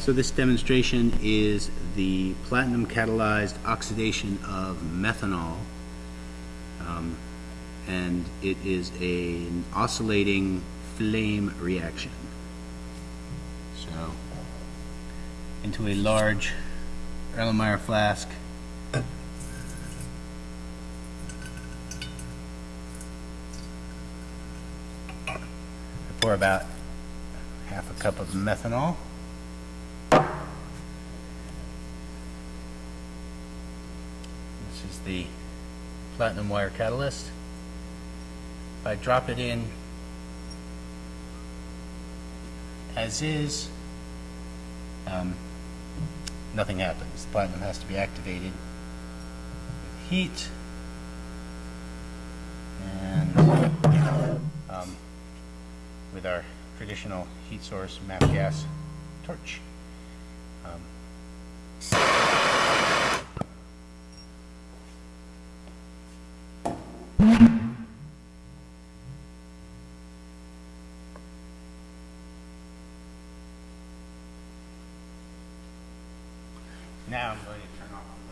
So this demonstration is the platinum catalyzed oxidation of methanol. Um, And it is a- an oscillating flame reaction. So, into a large Erlenmeyer flask. I pour about half a cup of methanol. This is the platinum wire catalyst. If I drop it in as is, um, nothing happens. The platinum has to be activated with heat. And um, with our traditional heat source, MAP gas torch. Um, Now I'm going to turn off.